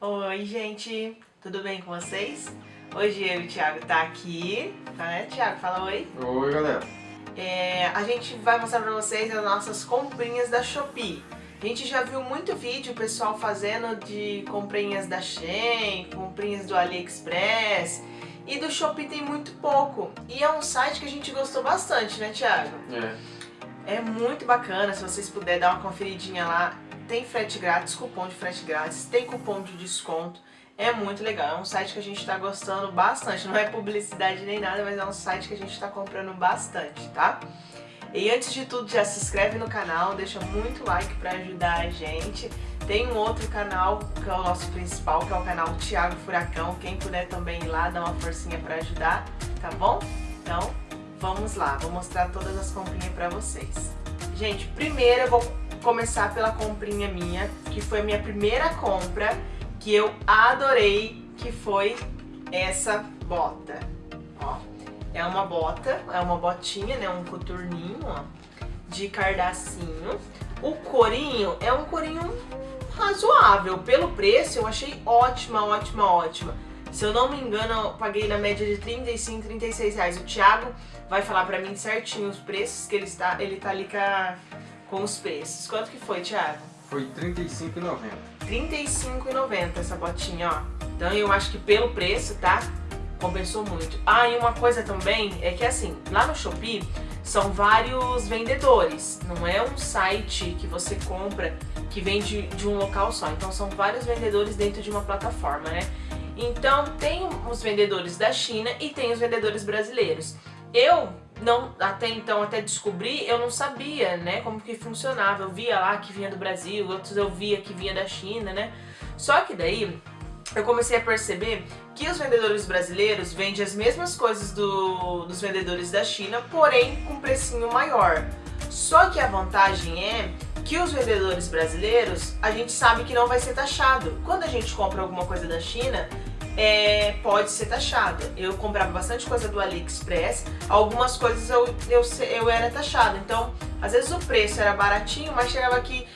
Oi, gente, tudo bem com vocês? Hoje eu e o Thiago tá aqui, tá, né, Thiago? Fala oi. Oi, galera. É, a gente vai mostrar pra vocês as nossas comprinhas da Shopee. A gente já viu muito vídeo, pessoal fazendo de comprinhas da Shein, comprinhas do AliExpress, e do Shopee tem muito pouco. E é um site que a gente gostou bastante, né, Thiago? É. É muito bacana, se vocês puderem dar uma conferidinha lá. Tem frete grátis, cupom de frete grátis, tem cupom de desconto. É muito legal, é um site que a gente está gostando bastante. Não é publicidade nem nada, mas é um site que a gente está comprando bastante, tá? E antes de tudo, já se inscreve no canal, deixa muito like para ajudar a gente. Tem um outro canal, que é o nosso principal, que é o canal Thiago Furacão. Quem puder também ir lá, dá uma forcinha para ajudar, tá bom? Então, vamos lá, vou mostrar todas as comprinhas para vocês. Gente, primeiro eu vou começar pela comprinha minha, que foi a minha primeira compra, que eu adorei, que foi essa bota. Ó, é uma bota, é uma botinha, né, um coturninho, ó, de cardacinho. O corinho é um corinho razoável, pelo preço eu achei ótima, ótima, ótima. Se eu não me engano, eu paguei na média de 35, 36 reais. O Thiago vai falar pra mim certinho os preços, que ele está, ele tá ali com, com os preços. Quanto que foi, Thiago? Foi R$ 35,90. R$ 35,90 essa botinha, ó. Então eu acho que pelo preço, tá? Compensou muito. Ah, e uma coisa também é que assim, lá no Shopee são vários vendedores. Não é um site que você compra que vende de um local só. Então são vários vendedores dentro de uma plataforma, né? Então tem os vendedores da China e tem os vendedores brasileiros. Eu não, até então, até descobrir, eu não sabia, né, como que funcionava. Eu via lá que vinha do Brasil, outros eu via que vinha da China, né? Só que daí eu comecei a perceber que os vendedores brasileiros vendem as mesmas coisas do, dos vendedores da China, porém com precinho maior. Só que a vantagem é que os vendedores brasileiros, a gente sabe que não vai ser taxado. Quando a gente compra alguma coisa da China, é, pode ser taxado. Eu comprava bastante coisa do AliExpress, algumas coisas eu, eu, eu era taxado. Então, às vezes o preço era baratinho, mas chegava aqui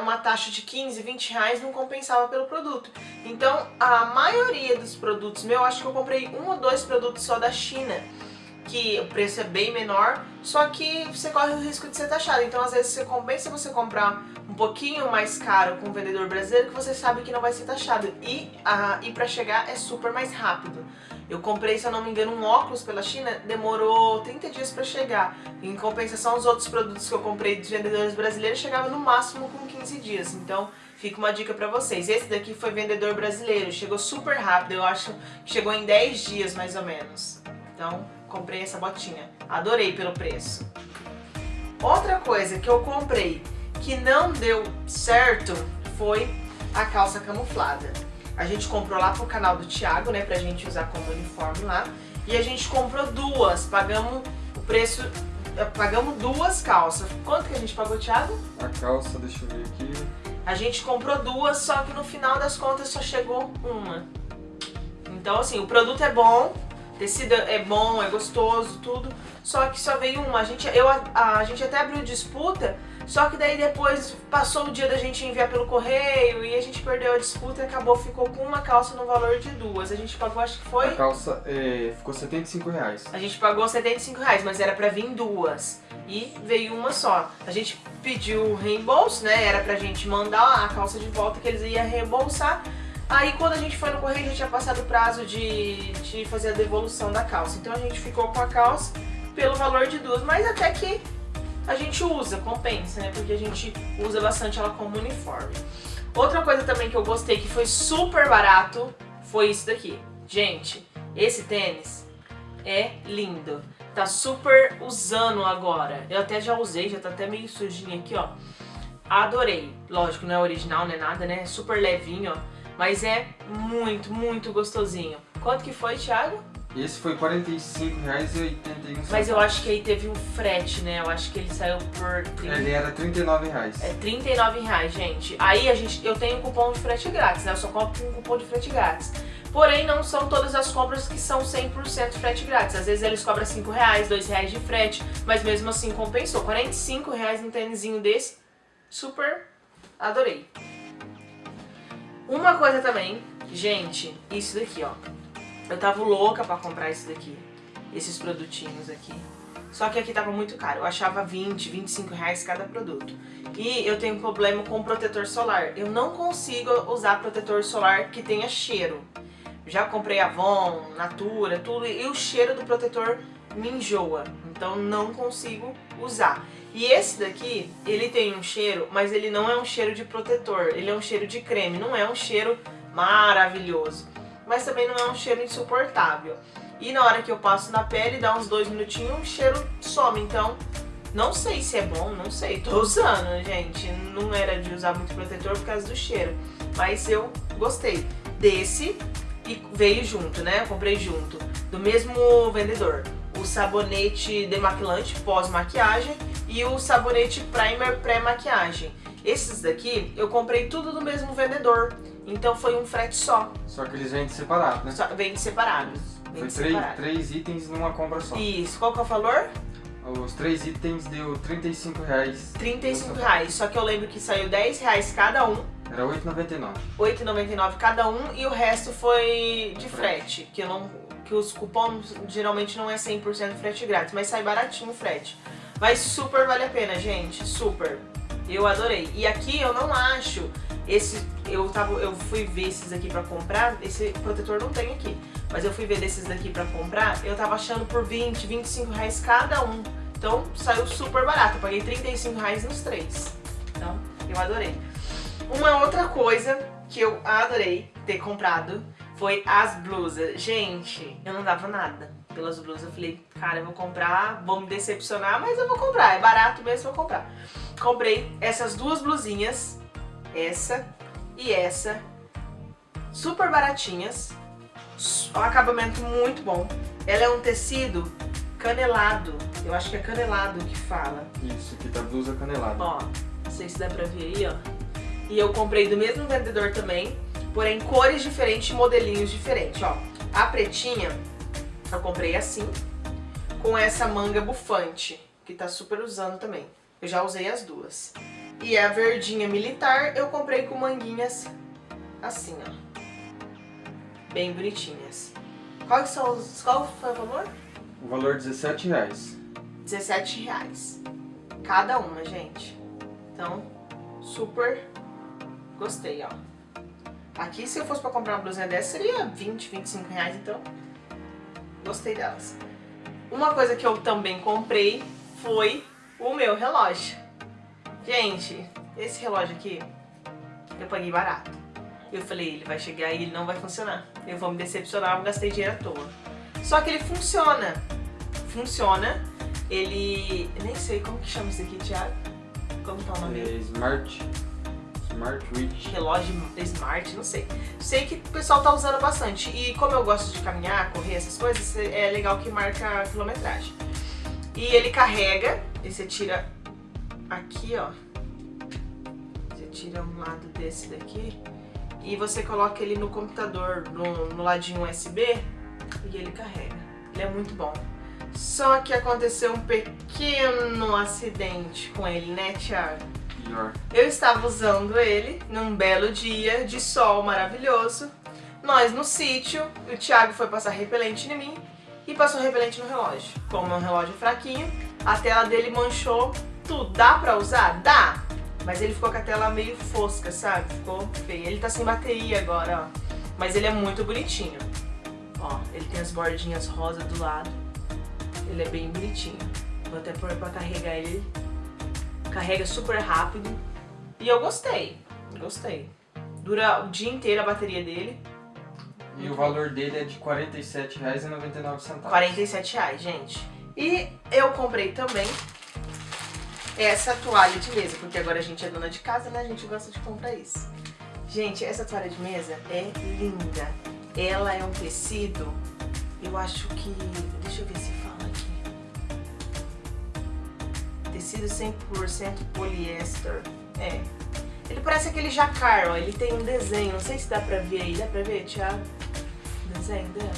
uma taxa de 15, 20 reais não compensava pelo produto. Então, a maioria dos produtos meu, acho que eu comprei um ou dois produtos só da China que o preço é bem menor, só que você corre o risco de ser taxado. Então, às vezes, você compensa você comprar pouquinho mais caro com um vendedor brasileiro que você sabe que não vai ser taxado. E, a, e para chegar é super mais rápido. Eu comprei, se eu não me engano, um óculos pela China, demorou 30 dias para chegar. Em compensação, os outros produtos que eu comprei dos vendedores brasileiros chegavam no máximo com 15 dias. Então, fica uma dica para vocês. Esse daqui foi vendedor brasileiro, chegou super rápido, eu acho que chegou em 10 dias mais ou menos. Então, comprei essa botinha. Adorei pelo preço. Outra coisa que eu comprei que não deu certo foi a calça camuflada. A gente comprou lá pro canal do Thiago, né, pra gente usar como uniforme lá. E a gente comprou duas, pagamos o preço, eh, pagamos duas calças. Quanto que a gente pagou, Thiago? A calça, deixa eu ver aqui. A gente comprou duas, só que no final das contas só chegou uma. Então assim, o produto é bom, tecido é bom, é gostoso, tudo, só que só veio uma. A gente, eu, a, a, gente até abriu disputa, só que daí depois passou o dia da gente enviar pelo correio e a gente perdeu a disputa e acabou, ficou com uma calça no valor de duas. A gente pagou, acho que foi... A calça é, ficou 75 reais. A gente pagou 75 reais, mas era pra vir duas. E veio uma só. A gente pediu o reembolso, né? Era pra gente mandar a calça de volta que eles iam reembolsar. Aí quando a gente foi no correio já tinha passado o prazo de, de fazer a devolução da calça. Então a gente ficou com a calça pelo valor de duas, mas até que a gente usa, compensa, né? Porque a gente usa bastante ela como uniforme. Outra coisa também que eu gostei, que foi super barato, foi isso daqui. Gente, esse tênis é lindo. Tá super usando agora. Eu até já usei, já tá até meio sujinho aqui, ó. Adorei. Lógico, não é original, não é nada, né? É super levinho, ó. Mas é muito, muito gostosinho. Quanto que foi, Thiago? Esse foi R$ 45,81. Mas eu acho que aí teve um frete, né? Eu acho que ele saiu por... 30... Ele era R$ 39,00. É R$ reais, gente. Aí a gente, eu tenho um cupom de frete grátis, né? Eu só compro com um cupom de frete grátis. Porém, não são todas as compras que são 100% frete grátis. Às vezes eles cobram R$ 5,00, R$ 2,00 de frete, mas mesmo assim compensou. R$ 45,00 um tênisinho desse, super adorei. Uma coisa também, gente, isso daqui, ó. Eu tava louca pra comprar isso daqui, esses produtinhos aqui. Só que aqui tava muito caro, eu achava 20, 25 reais cada produto. E eu tenho um problema com protetor solar. Eu não consigo usar protetor solar que tenha cheiro. Já comprei Avon, Natura, tudo, e o cheiro do protetor me enjoa. Então não consigo usar. E esse daqui, ele tem um cheiro, mas ele não é um cheiro de protetor, ele é um cheiro de creme, não é um cheiro maravilhoso. Mas também não é um cheiro insuportável. E na hora que eu passo na pele, dá uns dois minutinhos, o cheiro some. Então, não sei se é bom, não sei. Tô usando, gente. Não era de usar muito protetor por causa do cheiro. Mas eu gostei desse e veio junto, né? Eu comprei junto. Do mesmo vendedor. O sabonete demaquilante pós-maquiagem e o sabonete primer pré-maquiagem. Esses daqui eu comprei tudo do mesmo vendedor. Então foi um frete só. Só que eles vendem separado, né? Só, vende separados. Foi três, três itens numa compra só. Isso. Qual que é o valor? Os três itens deu 35 reais. 35 reais. Só que eu lembro que saiu 10 reais cada um. Era 8,99. 8,99 cada um e o resto foi de frete. Que, eu não, que os cupons geralmente não é 100% frete grátis, mas sai baratinho o frete. Mas super vale a pena, gente. Super. Eu adorei. E aqui eu não acho esse... Eu, tava, eu fui ver esses aqui pra comprar. Esse protetor não tem aqui mas eu fui ver desses daqui pra comprar, eu tava achando por 20, 25 reais cada um. Então saiu super barato, eu paguei 35 reais nos três. Então eu adorei. Uma outra coisa que eu adorei ter comprado foi as blusas. Gente, eu não dava nada pelas blusas. Eu falei, cara, eu vou comprar, vou me decepcionar, mas eu vou comprar. É barato mesmo, eu vou comprar. Comprei essas duas blusinhas, essa e essa, super baratinhas um acabamento muito bom. Ela é um tecido canelado. Eu acho que é canelado que fala. Isso, aqui tá blusa canelada. Ó, não sei se dá pra ver aí, ó. E eu comprei do mesmo vendedor também, porém cores diferentes, modelinhos diferentes, ó. A pretinha, eu comprei assim, com essa manga bufante, que tá super usando também. Eu já usei as duas. E a verdinha militar, eu comprei com manguinhas assim, ó bem bonitinhas. Quais são os, qual foi o valor? O valor é 17 reais. 17 reais. Cada uma, gente. Então, super gostei, ó. Aqui, se eu fosse pra comprar uma blusinha dessa, seria 20, 25 reais, então gostei delas. Uma coisa que eu também comprei foi o meu relógio. Gente, esse relógio aqui, eu paguei barato. Eu falei, ele vai chegar e ele não vai funcionar. Eu vou me decepcionar, eu gastei dinheiro à toa. Só que ele funciona. Funciona. Ele... nem sei como que chama isso aqui, Thiago. Como tá o nome? É Smart... Smart Reach. Relógio Smart, não sei. Sei que o pessoal tá usando bastante. E como eu gosto de caminhar, correr, essas coisas, é legal que marca a quilometragem. E ele carrega, e você tira aqui, ó. Você tira um lado desse daqui e você coloca ele no computador, no, no ladinho USB, e ele carrega. Ele é muito bom. Só que aconteceu um pequeno acidente com ele, né, Thiago? Pior. Eu estava usando ele num belo dia de sol maravilhoso. Nós no sítio, o Thiago foi passar repelente em mim e passou repelente no relógio. Como é um relógio fraquinho, a tela dele manchou tudo. Dá pra usar? Dá! Mas ele ficou com a tela meio fosca, sabe? Ficou feio. Ele tá sem bateria agora, ó. Mas ele é muito bonitinho. Ó, ele tem as bordinhas rosa do lado. Ele é bem bonitinho. Vou até pôr pra carregar ele. Carrega super rápido. E eu gostei. Gostei. Dura o dia inteiro a bateria dele. E o valor dele é de R$ 47,99. R$ 47,00, gente. E eu comprei também essa toalha de mesa, porque agora a gente é dona de casa, né? A gente gosta de comprar isso. Gente, essa toalha de mesa é linda. Ela é um tecido, eu acho que... Tecido 100% poliéster. É. Ele parece aquele jacar, ó. Ele tem um desenho. Não sei se dá pra ver aí. Dá pra ver, Thiago? O desenho dela?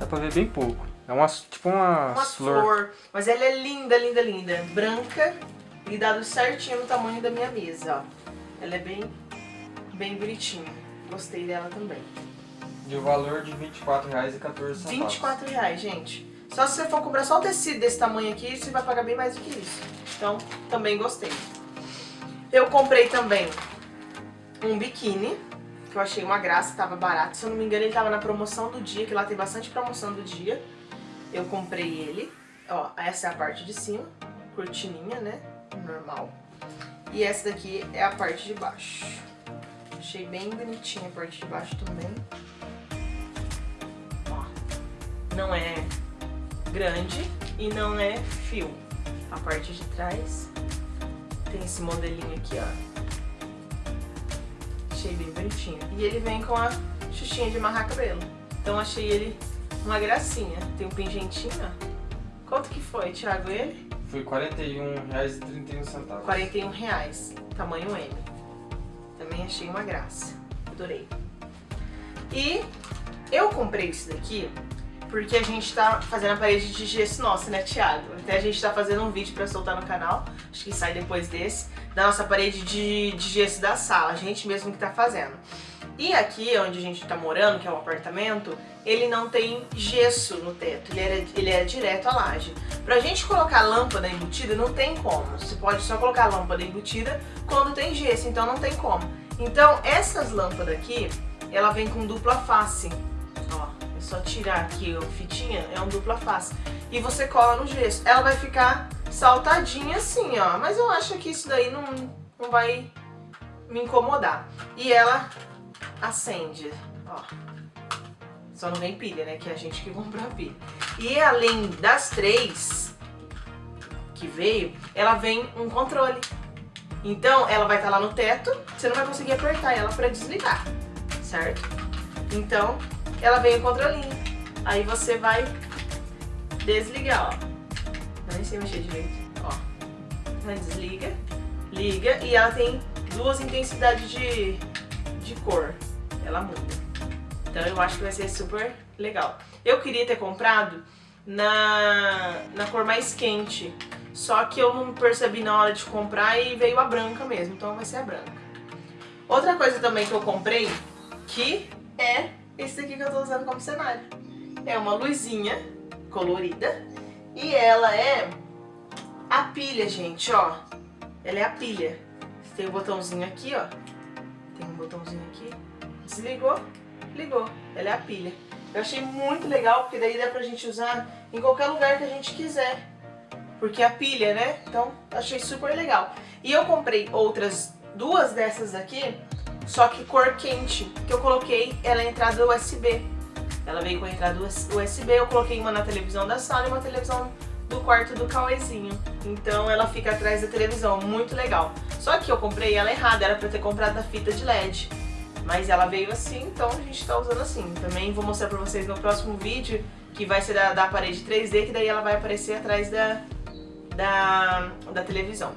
Dá pra ver bem pouco. É uma, tipo uma, uma flor. flor. Mas ela é linda, linda, linda. Branca e dado certinho no tamanho da minha mesa, ó. Ela é bem, bem bonitinha. Gostei dela também. E o valor de R$24,14. 24 reais, gente. Só se você for comprar só o tecido desse tamanho aqui, você vai pagar bem mais do que isso. Então, também gostei. Eu comprei também um biquíni, que eu achei uma graça, tava barato. Se eu não me engano, ele tava na promoção do dia, que lá tem bastante promoção do dia. Eu comprei ele. Ó, essa é a parte de cima, cortininha, né? Normal. E essa daqui é a parte de baixo. Achei bem bonitinha a parte de baixo também. Ó, não é grande e não é fio. A parte de trás tem esse modelinho aqui, ó. Achei bem bonitinho. E ele vem com a xuxinha de amarrar cabelo. Então achei ele uma gracinha. Tem um pingentinho, ó. Quanto que foi, Thiago, ele? Foi R$41,31. 41 reais, tamanho M. Também achei uma graça. Adorei. E eu comprei isso daqui porque a gente tá fazendo a parede de gesso nossa, né, Thiago? Até a gente tá fazendo um vídeo pra soltar no canal, acho que sai depois desse, da nossa parede de, de gesso da sala, a gente mesmo que tá fazendo. E aqui, onde a gente tá morando, que é um apartamento, ele não tem gesso no teto, ele é, ele é direto à laje. Pra gente colocar lâmpada embutida, não tem como. Você pode só colocar lâmpada embutida quando tem gesso, então não tem como. Então, essas lâmpadas aqui, ela vem com dupla face só tirar aqui a fitinha, é um dupla face. E você cola no gesso. Ela vai ficar saltadinha assim, ó. Mas eu acho que isso daí não, não vai me incomodar. E ela acende, ó. Só não vem pilha, né? Que é a gente que comprou a pilha. E além das três que veio, ela vem um controle. Então, ela vai estar tá lá no teto, você não vai conseguir apertar ela para desligar, certo? Então, ela vem o controlinho. Aí você vai desligar, ó. Eu nem sei mexer direito, ó. Desliga, liga e ela tem duas intensidades de, de cor. Ela muda. Então eu acho que vai ser super legal. Eu queria ter comprado na, na cor mais quente, só que eu não percebi na hora de comprar e veio a branca mesmo, então vai ser a branca. Outra coisa também que eu comprei, que é esse aqui que eu tô usando como cenário. É uma luzinha colorida e ela é a pilha, gente, ó. Ela é a pilha. Tem um botãozinho aqui, ó. Tem um botãozinho aqui. Desligou, ligou. Ela é a pilha. Eu achei muito legal, porque daí dá pra gente usar em qualquer lugar que a gente quiser. Porque é a pilha, né? Então, achei super legal. E eu comprei outras duas dessas aqui só que cor quente, que eu coloquei ela é entrada USB. Ela veio com a entrada USB, eu coloquei uma na televisão da sala e uma televisão do quarto do Cauêzinho. Então ela fica atrás da televisão, muito legal. Só que eu comprei ela errada, era pra ter comprado a fita de LED. Mas ela veio assim, então a gente tá usando assim. Também vou mostrar pra vocês no próximo vídeo, que vai ser da, da parede 3D, que daí ela vai aparecer atrás da, da, da televisão.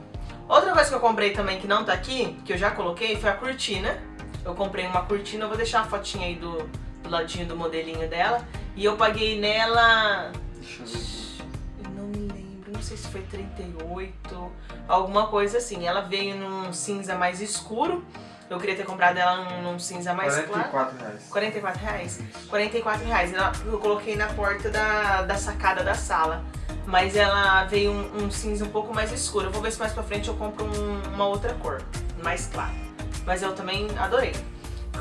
Outra coisa que eu comprei também que não tá aqui, que eu já coloquei, foi a cortina. Eu comprei uma cortina, eu vou deixar a fotinha aí do, do ladinho do modelinho dela. E eu paguei nela... Eu não me lembro, não sei se foi 38, alguma coisa assim. Ela veio num cinza mais escuro. Eu queria ter comprado ela num, num cinza mais 44 claro. reais. 44 reais? 44 reais. Eu coloquei na porta da, da sacada da sala mas ela veio um, um, cinza um pouco mais escuro. Eu vou ver se mais pra frente eu compro um, uma outra cor, mais clara. Mas eu também adorei.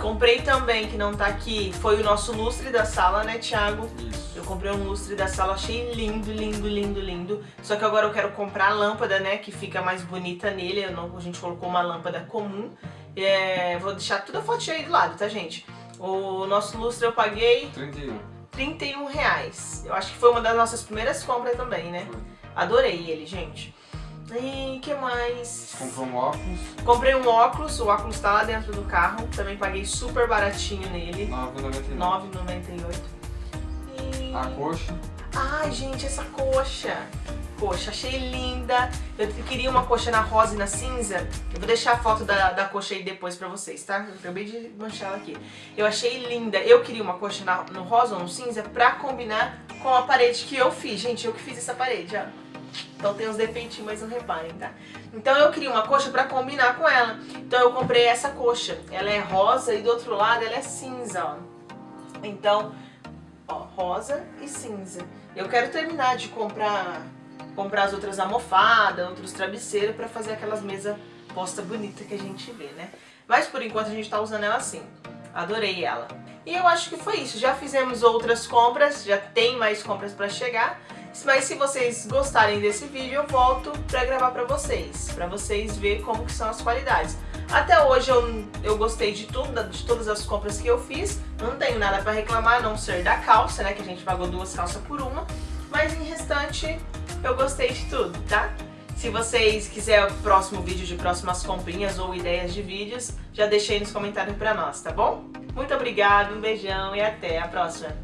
Comprei também, que não tá aqui, foi o nosso lustre da sala, né, Thiago? Isso. Eu comprei um lustre da sala, achei lindo, lindo, lindo, lindo. Só que agora eu quero comprar a lâmpada, né, que fica mais bonita nele. Não, a gente colocou uma lâmpada comum. É, vou deixar toda a fotinha aí do lado, tá, gente? O nosso lustre eu paguei... 31. 31 reais. Eu acho que foi uma das nossas primeiras compras também, né? Adorei ele, gente. E que mais? Comprou um óculos? Comprei um óculos, o óculos tá lá dentro do carro. Também paguei super baratinho nele. 9,98. 9,98. E... A coxa? Ai, gente, essa coxa coxa, achei linda. Eu queria uma coxa na rosa e na cinza. Eu vou deixar a foto da, da coxa aí depois pra vocês, tá? Eu acabei de manchar ela aqui. Eu achei linda. Eu queria uma coxa na, no rosa ou no cinza pra combinar com a parede que eu fiz. Gente, eu que fiz essa parede, ó. Então tem uns defeitinhos, mas não reparem, tá? Então eu queria uma coxa pra combinar com ela. Então eu comprei essa coxa. Ela é rosa e do outro lado ela é cinza, ó. Então, ó, rosa e cinza. Eu quero terminar de comprar comprar as outras almofadas, outros travesseiros pra fazer aquelas mesas posta bonita que a gente vê, né? Mas por enquanto a gente tá usando ela assim. Adorei ela. E eu acho que foi isso. Já fizemos outras compras, já tem mais compras pra chegar. Mas se vocês gostarem desse vídeo, eu volto pra gravar pra vocês. Pra vocês verem como que são as qualidades. Até hoje eu, eu gostei de tudo, de todas as compras que eu fiz. Não tenho nada pra reclamar, a não ser da calça, né? Que a gente pagou duas calças por uma. Mas em restante, eu gostei de tudo, tá? Se vocês quiserem o próximo vídeo de próximas comprinhas ou ideias de vídeos, já deixei nos comentários pra nós, tá bom? Muito obrigada, um beijão e até a próxima.